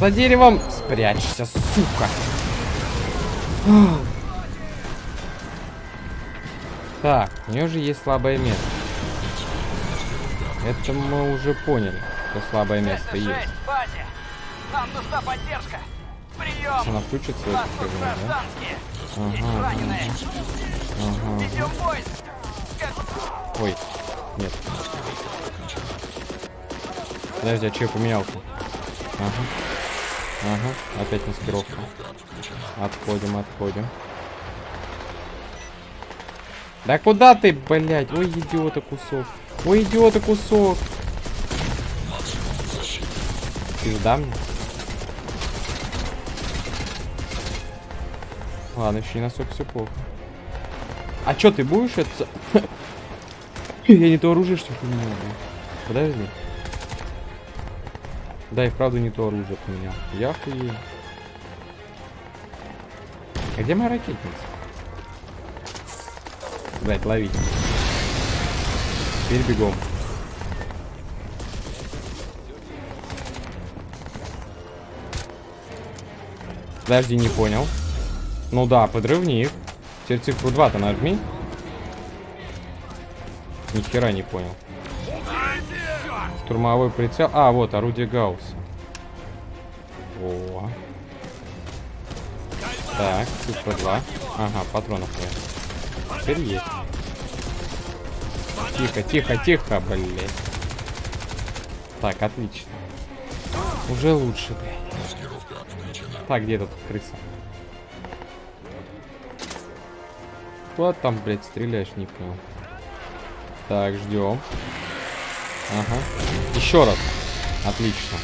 За деревом спрячься, сука. Так, у нее же есть слабое место. Это мы уже поняли, что слабое место есть. Нам нужна поддержка. Прием. Она скажу, тут да? Ага, раненые. ага. Ведем бой. Ой, нет. Подожди, а что я поменялся? Ага. Ага, опять маскировка. Отходим, отходим. Да куда ты, блядь? Ой, идиота кусок. Ой, идиота кусок. Пизда мне. Ладно, еще не настолько все плохо. А чё, ты будешь это... Я не то оружие, что ли, поменял, блин. Подожди. Да, и вправду не то оружие поменял. Я хуею. А где моя ракетница? Блять, ловить. Теперь бегом. Подожди, не понял. Ну да, подрывник. Теперь цифру 2-то нажми. Ни хера не понял. Штурмовой прицел. А, вот, орудие Гаусса. О. Так, цифра 2. Ага, патронов нет. Теперь есть. Тихо, тихо, тихо, блядь. Так, отлично. Уже лучше, блядь. Так, где этот крыса? Куда там, блядь, стреляешь, не понял. Так, ждем. Ага. Еще раз. Отлично.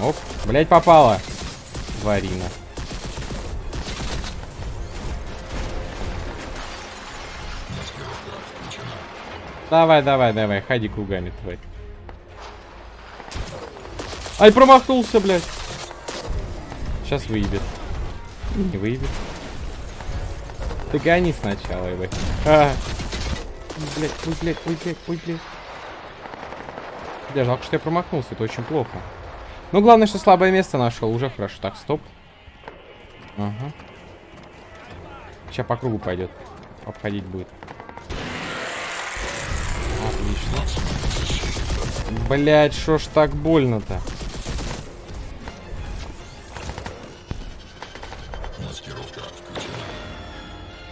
Оп. Блять, попала. Варина. Давай, давай, давай. Ходи кругами, твой. Ай, промахнулся, блядь. Сейчас выебет. Не выебет. Ты гони сначала его. А. Блять, ой, блять, ой, блять, ой, блять. Да, жалко, что я промахнулся, это очень плохо. Ну, главное, что слабое место нашел, уже хорошо. Так, стоп. Ага. Сейчас по кругу пойдет. Обходить будет. Отлично. Блять, что ж так больно-то?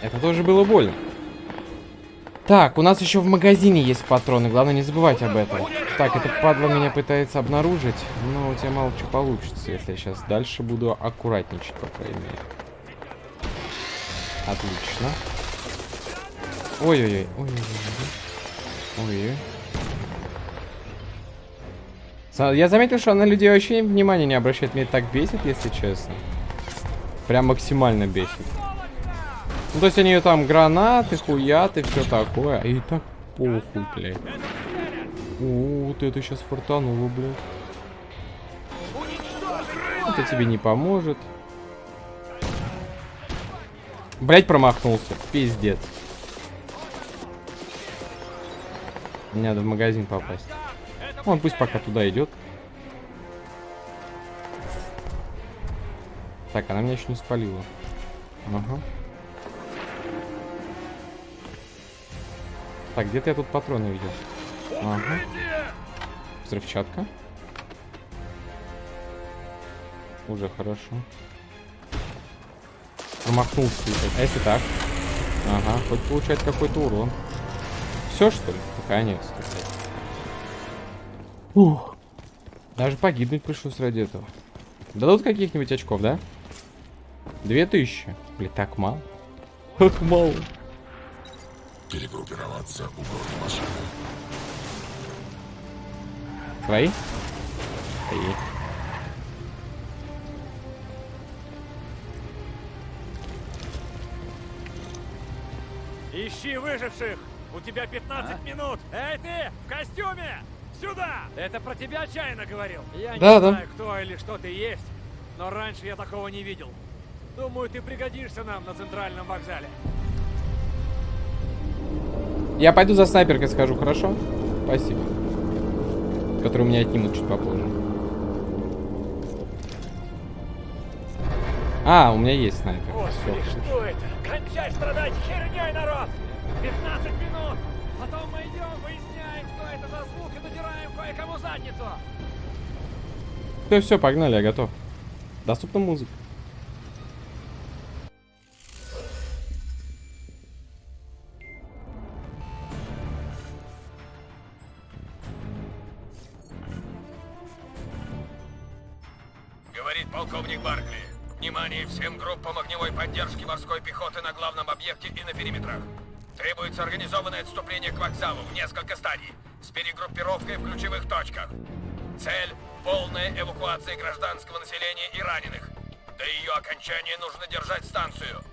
Это тоже было больно. Так, у нас еще в магазине есть патроны. Главное не забывать об этом. Так, это падла меня пытается обнаружить. Но у тебя мало что получится, если я сейчас дальше буду аккуратничать, по крайней мере. Отлично. Ой-ой-ой. Ой-ой-ой. Я заметил, что она людей вообще внимания не обращает. Меня так бесит, если честно. Прям максимально бесит. Ну, то есть они там гранаты, хуяты, все такое. И так похуй, блядь. О, вот это сейчас фартануло, блядь. Это тебе не поможет. Блять, промахнулся. Пиздец. Мне надо в магазин попасть. Он пусть пока туда идет. Так, она меня еще не спалила. Ага. Так, где-то я тут патроны видел. Ага. Взрывчатка. Уже хорошо. Промахнулся. А если так? Ага, хоть получает какой-то урон. Все, что ли? Наконец-то. Ух. Даже погибнуть пришлось ради этого. Дадут каких-нибудь очков, да? Две тысячи. Блин, так мало. Как мало. Перегруппироваться у города машины. Твои? Твои. Ищи выживших! У тебя 15 минут! Эй ты, в костюме! Сюда! Это про тебя отчаянно говорил. Я не Да, да. знаю, кто или что ты есть, но раньше я такого не видел. Думаю, ты пригодишься нам на центральном вокзале. Я пойду за снайперкой скажу, хорошо? Спасибо который у меня отнимут чуть попозже. А, у меня есть снайпер. Господи, Все, что это? Кончай страдать херней, народ! 15 минут! Потом мы идем, выясняем, кто это за звук и надираем кое-кому задницу! Все, все, погнали, я готов. Доступна музыка. Говорит полковник Баркли. Внимание всем группам огневой поддержки морской пехоты на главном объекте и на периметрах. Требуется организованное отступление к вокзалу в несколько стадий, с перегруппировкой в ключевых точках. Цель – полная эвакуация гражданского населения и раненых. До ее окончания нужно держать станцию.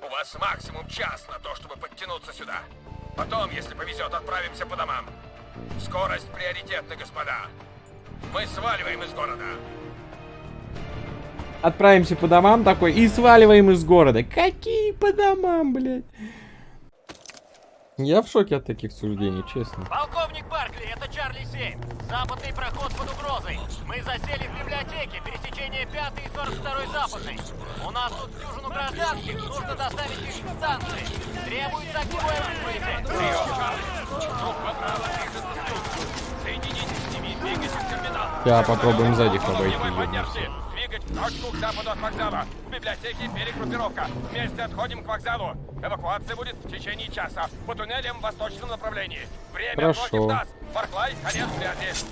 У вас максимум час на то, чтобы подтянуться сюда. Потом, если повезет, отправимся по домам. Скорость приоритетна, господа. Мы сваливаем из города. Отправимся по домам такой и сваливаем из города. Какие по домам, блядь? Я в шоке от таких суждений, честно. Полковник Баркли, это Чарли 7. Западный проход под угрозой. Мы засели в библиотеке, пересечение 5 и 42 западный. У нас тут дюжину гражданских, нужно доставить их к станции. Требуется огневое прикрытие. Соединитесь с ними, двигайтесь в терминал. Я попробуем сзади их обойти. Огневой ёбнуться. поддержки. Двигать в точку к западу от вокзала. В библиотеке перегруппировка. Вместе отходим к вокзалу. Эвакуация будет в течение часа. По туннелям в восточном направлении. Время Хорошо. против нас. Барклай, конец связи.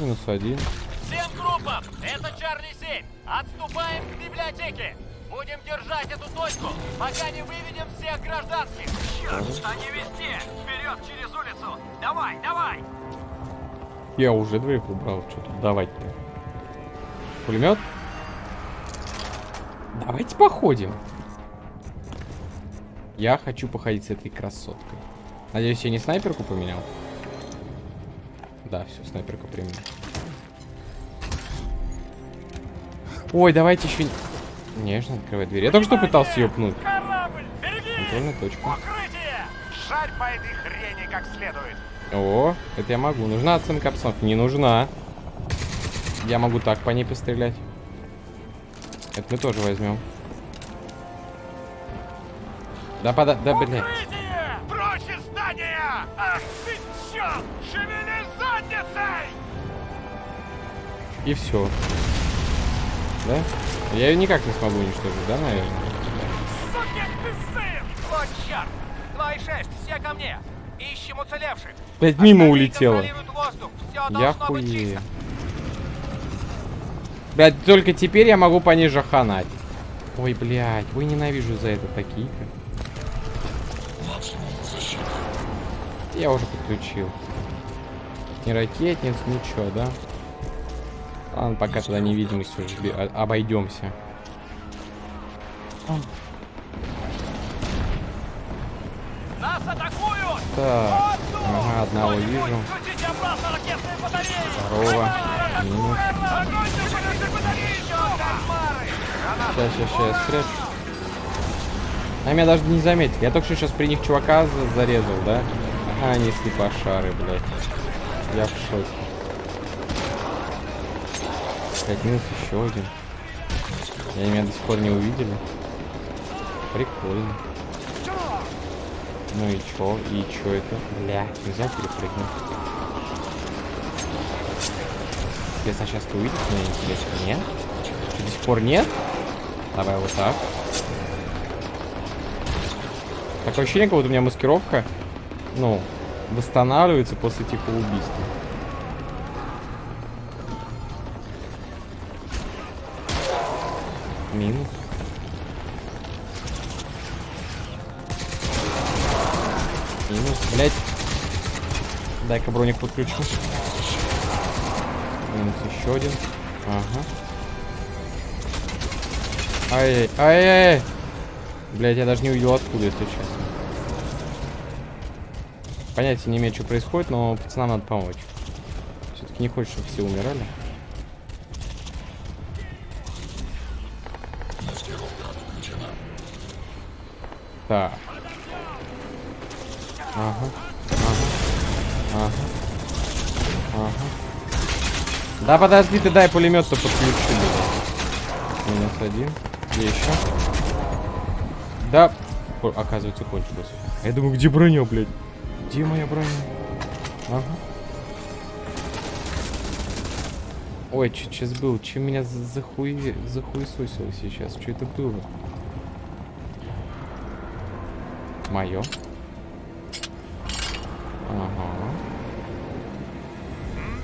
Минус один. Всем группам, это Чарли 7. Отступаем к библиотеке. Будем держать эту точку, пока не выведем всех гражданских. Черт, они везде. Вперед через улицу. Давай, давай. Я уже двоих убрал. Что тут давать-то? Пулемет? Давайте походим. Я хочу походить с этой красоткой. Надеюсь, я не снайперку поменял? Да, все, снайперку применил. Ой, давайте еще... Нежно открывай дверь. Я только что пытался ее пнуть. Контрольная точка. Шарь по этой хрени как следует! О, это я могу. Нужна оценка обстановки? Не нужна. Я могу так по ней пострелять. Это мы тоже возьмем. Да пода... Да, блядь. Укрытие! Прочь из здания! Ах ты черт! Шевели задницей! И все. Да? Я ее никак не смогу уничтожить, да, наверное? Сукин ты сын! Вот черт. 2,6, все ко мне. Ищем уцелевших. Блядь, мимо улетела. Я хуею. Блядь, только теперь я могу по ней жаханать. Ой, блядь, ой, ненавижу за это такие. Я уже подключил. Ни ракетниц, ничего, да? Ладно, пока тогда невидимостью обойдемся. Нас атакуют! Так, ага, одного вижу. Второго. Минус. Сейчас, сейчас, сейчас, я спрячу. А меня даже не заметили. Я только что сейчас при них чувака за- зарезал, да? Ага, они слепошары, блядь. Я в шоке. Пять минус еще один. И Они меня до сих пор не увидели. Прикольно. Ну и чё? И чё это? Бля, нельзя перепрыгнуть. Интересно, сейчас ты увидишь меня, интересно? Нет? Что, до сих пор нет? Давай вот так. Такое ощущение, как будто у меня маскировка, ну, восстанавливается после типа убийства. Минус. Блять. Дай-ка броник подключу. Минус еще один. Ага. Ай, ай, ай. Блять, я даже не увидел откуда, если честно. Понятия не имею, что происходит, но пацанам надо помочь. Все-таки не хочешь, чтобы все умирали. Так. Ага. Ага. Ага. Ага. Да подожди ты, дай пулемет-то подключу. Минус. один. Где еще? Да. О, оказывается, кончилось. А Я думаю, где броня, блядь? Где моя броня? Ага. Ой, что сейчас было? Чем меня за- захуе... захуесосило сейчас? Что это было? Мое. Ага.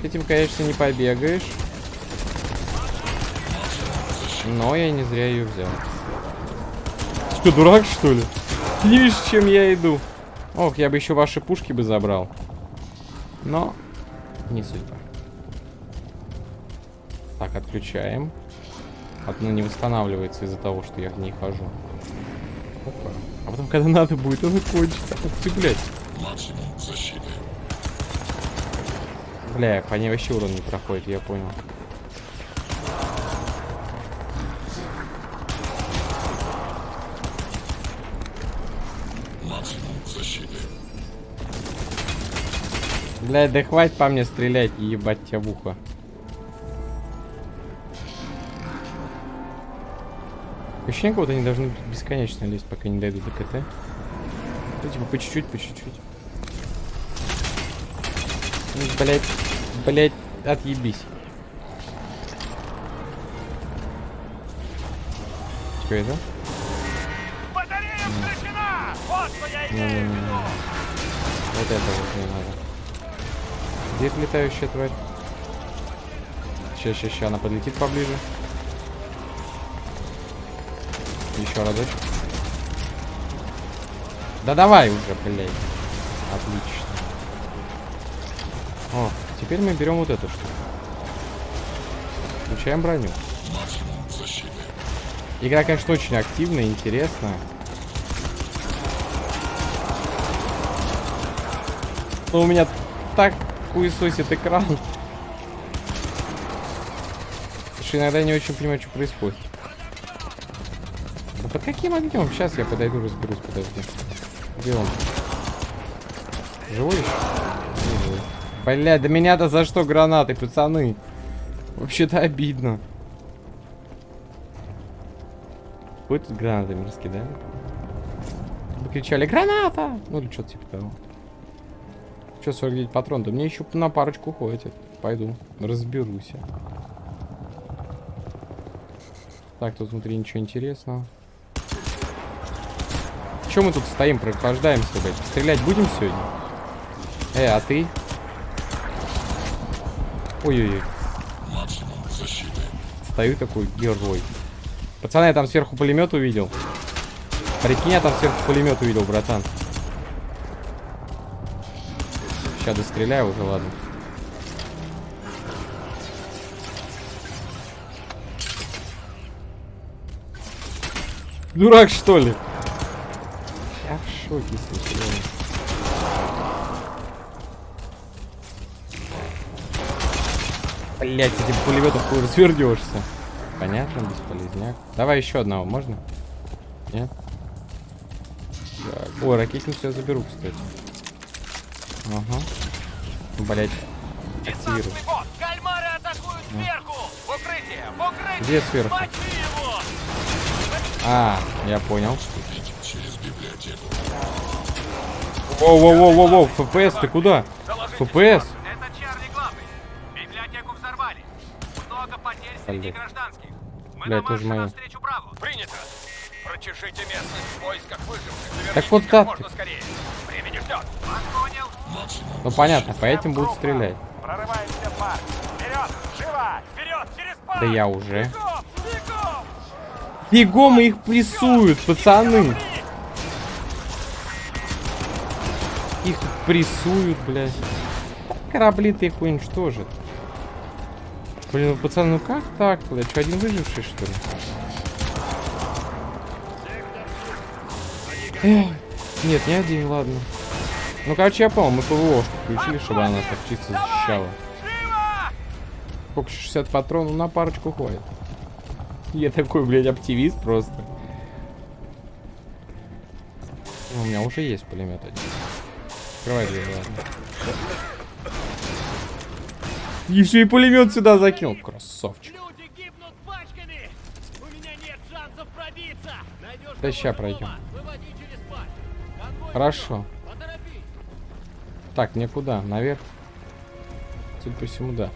Этим, конечно, не побегаешь. Но я не зря ее взял. Ты что, дурак, что ли? Ты не видишь, чем я иду? Ох, я бы еще ваши пушки бы забрал. Но не судьба. Так, отключаем. Одно не восстанавливается из-за того, что я в ней хожу. Опа. А потом, когда надо будет, оно кончится. Ух ты, блядь. Бля, по ней вообще урон не проходит, я понял. Блядь, да хватит по мне стрелять и ебать тебя в ухо. Ощущение, будто они должны бесконечно лезть, пока не дойдут до КТ. Ну, типа, по чуть-чуть, по чуть-чуть. Блять, блять, отъебись. Что это? Батарея включена! Вот что я имею в Не-не-не. виду! Вот это вот не надо. Где эта летающая тварь? Ща, ща, ща, она подлетит поближе. Еще разочек. Да давай уже, блядь. Отлично. О, теперь мы берем вот эту штуку. Включаем броню. Игра, конечно, очень активная, интересная. Но у меня так хуесосит экран. Что иногда не очень понимаю, что происходит. Да под каким огнем? Сейчас я подойду, разберусь, подожди. Где он? Живой еще? Не живой. Бля, да меня-то за что гранаты, пацаны? Вообще-то обидно. Вы тут гранатами раскидали? Вы кричали «Граната!» Ну или что-то типа того. Че, 49 патрон? Да мне еще на парочку хватит. Пойду, разберусь. Так, тут внутри ничего интересного. Чем мы тут стоим, прохлаждаемся, блядь? Стрелять будем сегодня? Э, а ты? Ой-ой-ой. Стою такой герой. Пацаны, я там сверху пулемет увидел. Прикинь, я там сверху пулемет увидел, братан. Сейчас достреляю уже, ладно. Дурак, что ли? Я в шоке, если Блять, этим пулеметом хуй развернешься. Понятно, бесполезняк. Давай еще одного, можно? Нет? Так. Ой, ракетницу я заберу, кстати. Ага. Блять. Активирую. Десантный бот! Кальмары атакуют сверху! В укрытие! В укрытие! Где сверху? А, я понял. Воу-воу-воу-воу-воу, ФПС, ты куда? ФПС? Мы Бля. Принято. Прочешите местность в поисках выживших. Так вот как можно скорее. Ждет. Ну понятно, по этим будут стрелять. Прорываемся в парк! Вперед! Живо! Вперед! Через парк! Да я уже. Бегом! Бегом! Бегом их прессуют, пацаны. Их прессуют, блядь. Корабли-то их уничтожат. Блин, ну пацаны, ну как так, блядь? Что, один выживший, что ли? Эх, Нет, не один, ладно. Ну, короче, я понял, мы ПВО включили, чтобы она так чисто защищала. Сколько, 60 патронов на парочку хватит. Я такой, блядь, оптимист просто. Ну, У меня уже есть пулемет один. Открывай дверь, ладно. Еще и пулемет сюда закинул. Красавчик. Да ща пройдем. Хорошо. Так, мне куда? Наверх? Судя по всему, да.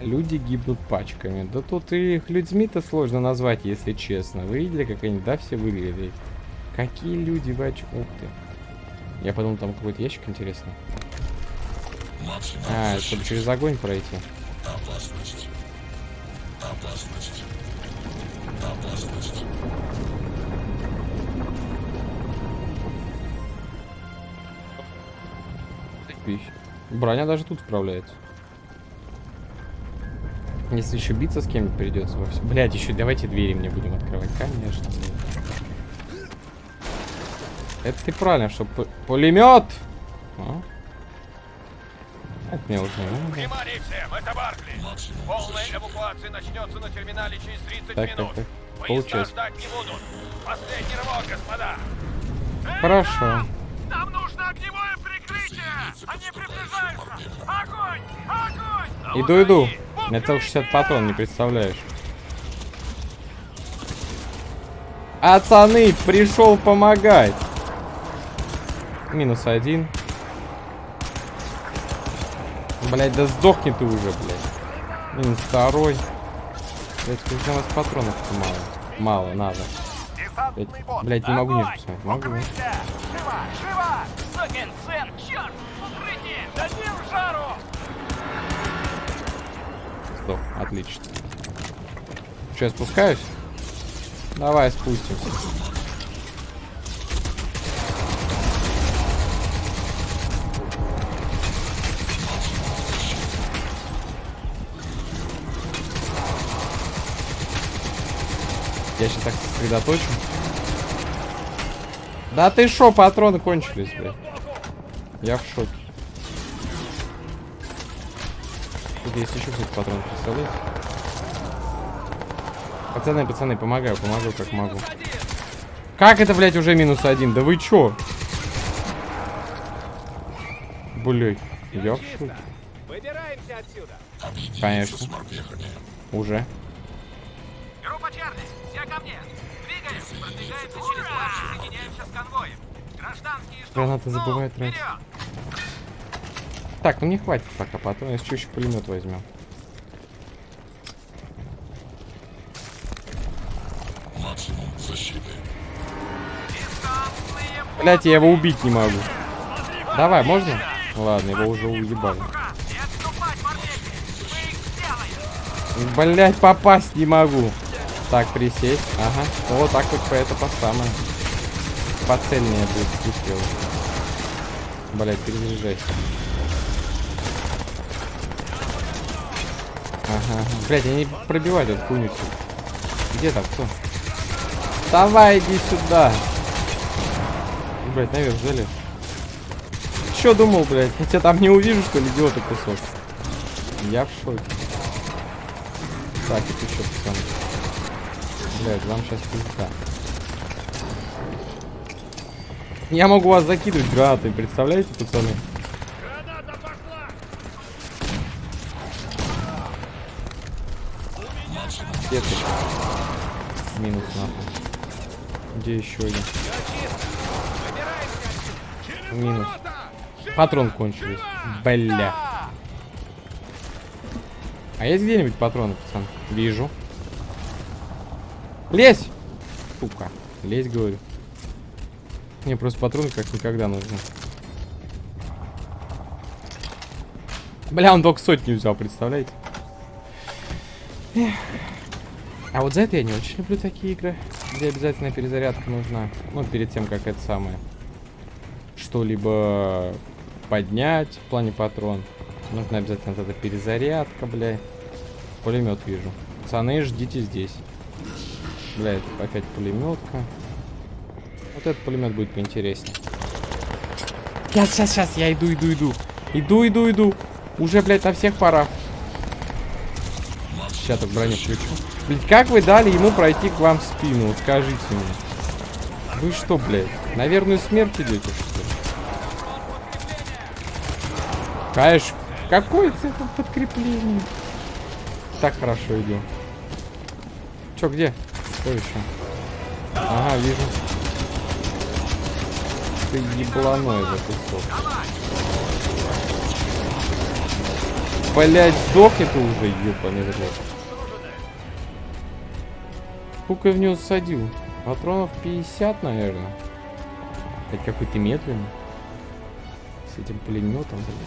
Люди гибнут пачками. Да тут и их людьми-то сложно назвать, если честно. Вы видели, как они, да, все выглядели? Какие люди в Ух ты. Я подумал, там какой-то ящик интересный. А, чтобы через огонь пройти. Пищ. Броня даже тут справляется. Если еще биться с кем-нибудь придется во всем. Блять, еще давайте двери мне будем открывать. Конечно. Это ты правильно, что пулемет. А? Это мне уже не надо. Внимание всем, это Баркли. Полная эвакуация начнется на терминале через 30 Так, так, минут. так. Поезда Получается. ждать не будут. Последний рывок, господа. Хорошо. Нам нужно огневое прикрытие! Они приближаются! Огонь! Огонь! Иду, иду. У меня целых 60 патрон, не представляешь. Пацаны, пришел помогать. Минус один. Блять, да сдохни ты уже, блядь. Минус второй. Блять, у нас патронов мало. Мало, надо. Блять, не могу ниже посмотреть. Могу. Живо! Живо! Сукин сын! Черт! Укрытие! Дадим жару! Стоп, отлично. Че, я спускаюсь? Давай спустимся. Я сейчас так сосредоточу. Да ты шо, патроны кончились, блядь. Я в шоке. Тут есть еще какие-то патроны, представляете? Пацаны, пацаны, помогаю, помогу как могу. Как это, блядь, уже минус один? Да вы чё? Блядь, я в шоке. Конечно. Уже. Ну, забывают тратить. Так, ну не хватит пока патрон, если что, еще пулемет возьмем. Блять, я его убить не могу. Давай, можно? Ладно, его уже уебали. Блять, попасть не могу. Так, присесть. Ага. Вот так вот по это по самое. Поцельнее будет выстрел. Блять, перезаряжайся. Ага. Блять, они пробивают эту всю. Где там кто? Давай, иди сюда. Блять, наверх залез. Чё думал, блять? Я тебя там не увижу, что ли, идиота кусок? Я в шоке. Так, это еще пацаны. Блять, вам сейчас пизда. Я могу вас закидывать гранатами, представляете, пацаны? Где ты? Минус нахуй. Где еще один? Минус. Патрон кончились. Бля. А есть где-нибудь патроны, пацан? Вижу. Лезь! Сука. Лезь, говорю. Мне просто патроны как никогда нужны. Бля, он только сотню взял, представляете? Эх. А вот за это я не очень люблю такие игры, где обязательно перезарядка нужна. Ну, перед тем, как это самое. Что-либо поднять в плане патрон. Нужна обязательно вот эта перезарядка, бля. Пулемет вижу. Пацаны, ждите здесь. Бля, это опять пулеметка. Вот этот пулемет будет поинтереснее. Сейчас, сейчас, сейчас, я иду, иду, иду. Иду, иду, иду. Уже, блядь, на всех парах. Сейчас так броню включу. Блядь, как вы дали ему пройти к вам в спину? Вот скажите мне. Вы что, блядь, на верную смерть идете, что ли? Конечно. Какое это подкрепление? Так хорошо идем. Чё, где? Что еще? Ага, вижу. Ты ебланой за кусок. Блять, сдохни ты уже, ёбаный в рот. Сколько я в него садил? Патронов 50, наверное. Хоть какой ты медленный. С этим пулеметом, блин.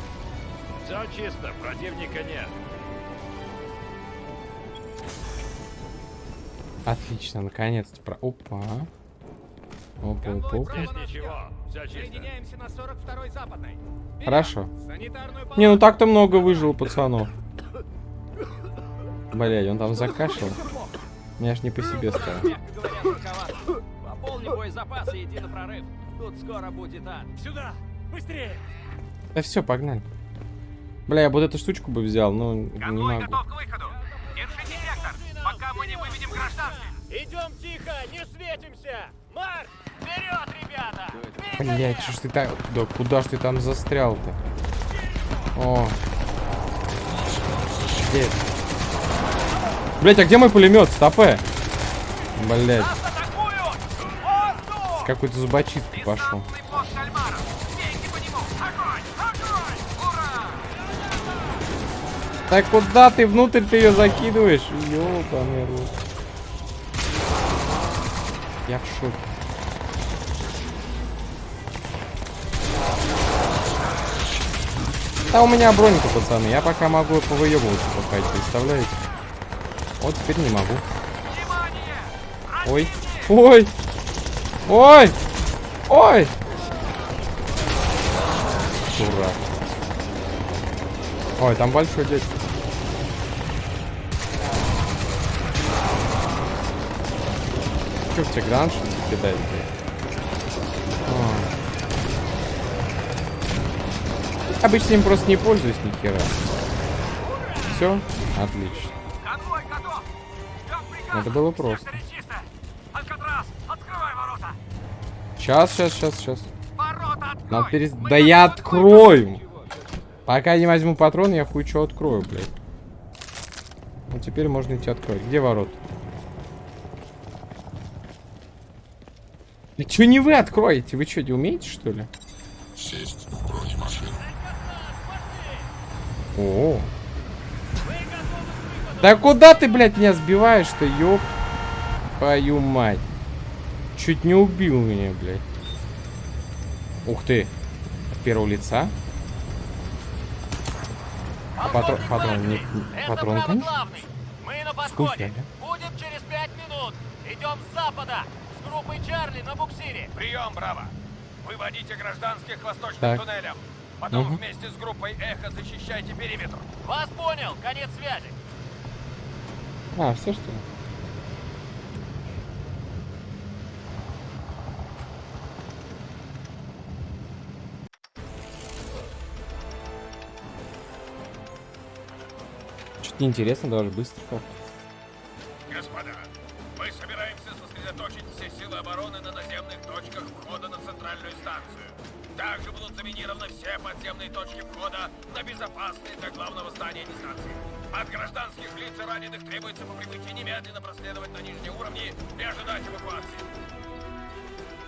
Все чисто, противника нет. Отлично, наконец-то про... Опа. Опа, опа, опа. Здесь ничего, все чисто. Соединяемся на 42-й западной. Хорошо. Не, ну так-то много выжило пацанов. Блядь, он там закашлял. Меня ж не по себе стало. мягко говоря, рукава. Пополни боезапасы и иди на прорыв. Тут скоро будет ад. Сюда, быстрее. Да все, погнали. Бля, я вот эту штучку бы взял, но не Конвой могу. готов к выходу. Пока мы не выведем гражданских. Идем тихо, не светимся. Марш! Вперед, ребята! Блять, что ж ты так... Да куда ж ты там застрял-то? О. Где? Блять, а где мой пулемет? Стопе. Блять, какой-то зубочисткой пошел. Так куда ты внутрь ты ее закидываешь? Ёбаный рот. Я в шоке. Да у меня бронька, пацаны. Я пока могу повыебываться пока, представляете? Вот теперь не могу. Ой. Ой. Ой. Ой. Дурак. Ой, там большой дядь. Че в тебе гранж кидает, блядь? А. Обычно им просто не пользуюсь ни хера. Все? Отлично. Это было просто. Сейчас, сейчас, сейчас, сейчас. Надо перес... Да я открою! Пока не возьму патрон, я хуй что открою, блядь. Ну теперь можно идти открыть. Где ворот? Да чё не вы откроете? Вы что, не умеете, что ли? Сесть в бронемашину. О. Да куда ты, блядь, меня сбиваешь-то, ёб твою мать. Чуть не убил меня, блядь. Ух ты. От первого лица? А патрон, патрон, не, патрон, право конечно. главный. Мы на Сколько, подходе. да? Будем через пять минут. Идем с запада. Группой Чарли на буксире. Прием, Браво! Выводите гражданских к восточным Так. туннелям. Потом Мгм. вместе с группой Эхо защищайте периметр. Вас понял. Конец связи. А, все что ли? Чуть неинтересно, даже быстро как. Точки входа на безопасные для главного здания дистанции. От гражданских лиц и раненых требуется по прибытии немедленно проследовать на нижние уровни и ожидать эвакуации.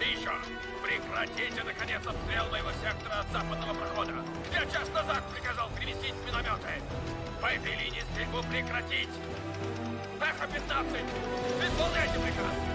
И еще, прекратите, наконец, обстрел моего сектора от западного прохода. Я час назад приказал переместить минометы. По этой линии стрельбу прекратить. Эхо-15! Исполняйте приказ!